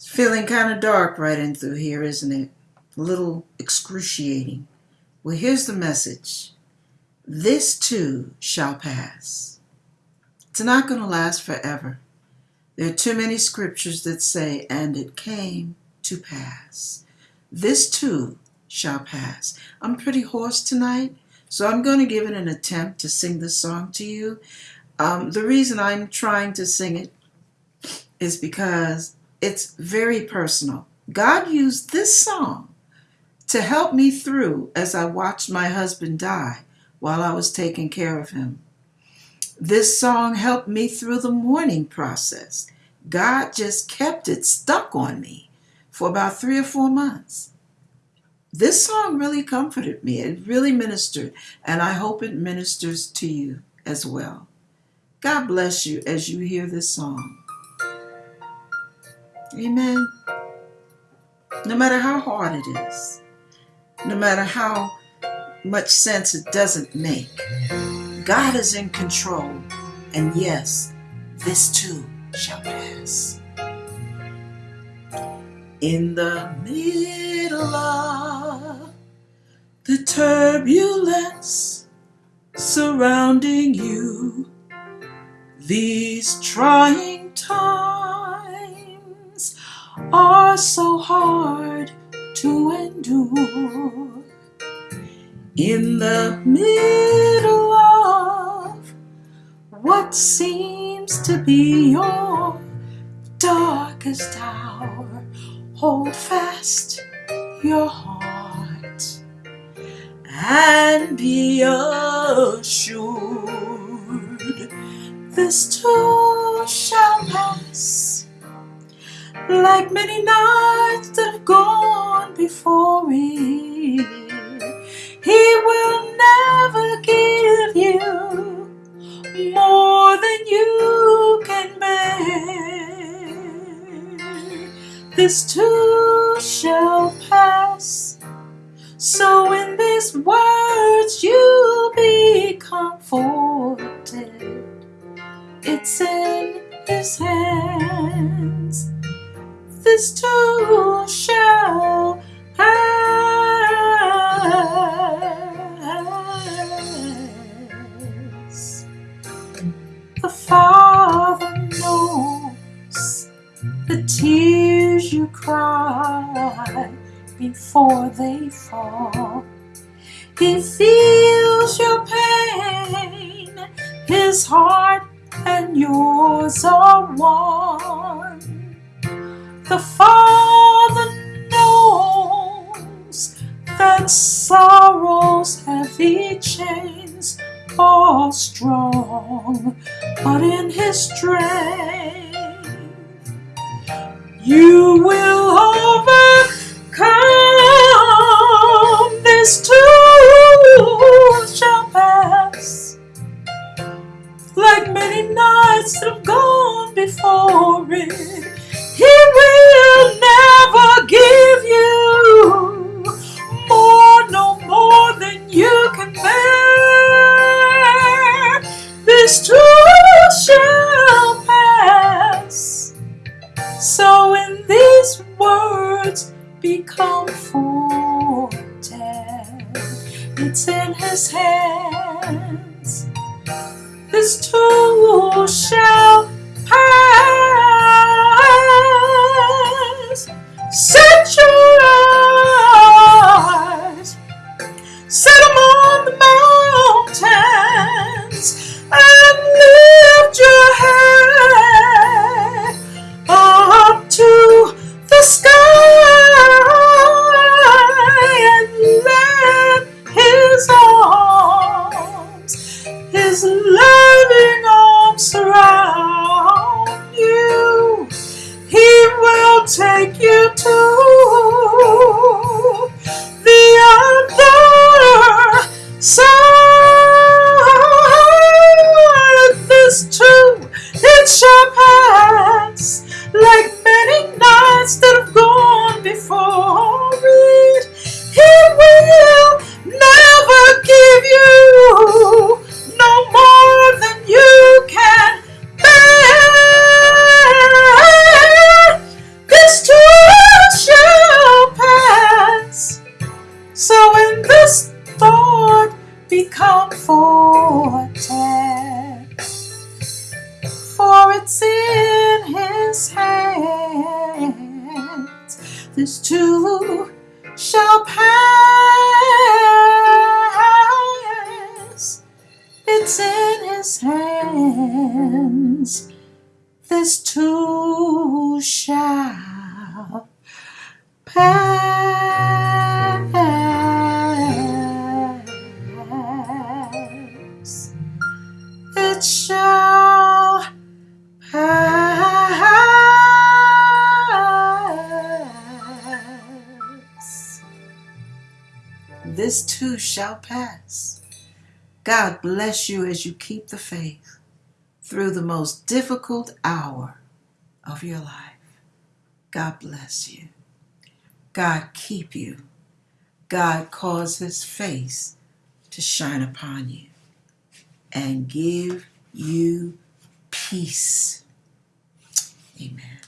It's feeling kind of dark right in through here, isn't it? A little excruciating. Well, here's the message this too shall pass. It's not going to last forever. There are too many scriptures that say, and it came to pass. This too shall pass. I'm pretty hoarse tonight, so I'm going to give it an attempt to sing this song to you. Um, the reason I'm trying to sing it is because it's very personal. God used this song to help me through as I watched my husband die while I was taking care of him. This song helped me through the mourning process. God just kept it stuck on me for about three or four months this song really comforted me. It really ministered, and I hope it ministers to you as well. God bless you as you hear this song. Amen. No matter how hard it is, no matter how much sense it doesn't make, God is in control, and yes, this too shall pass. In the middle of the turbulence surrounding you, these trying times are so hard to endure. In the middle of what seems to be your darkest hour, hold fast your heart and be assured this too shall pass like many nights that have gone before it he will never give you more than you can bear this too shall pass. So in these words you'll be comforted. It's in his hands. This too shall pass. The Father knows the tears you cry before they fall. He feels your pain, his heart and yours are one. The Father knows that sorrow's heavy chains are strong, but in his strength you will overcome. Be comforted. It's in his hands. This too shall pass. Set your eyes, set take you to the other side. This too, it shall So when this thought become vortex, for it's in his hands, this too shall pass. It's in his hands, this too shall pass. It shall pass. This too shall pass. God bless you as you keep the faith through the most difficult hour of your life. God bless you. God keep you. God cause his face to shine upon you and give you peace. Amen.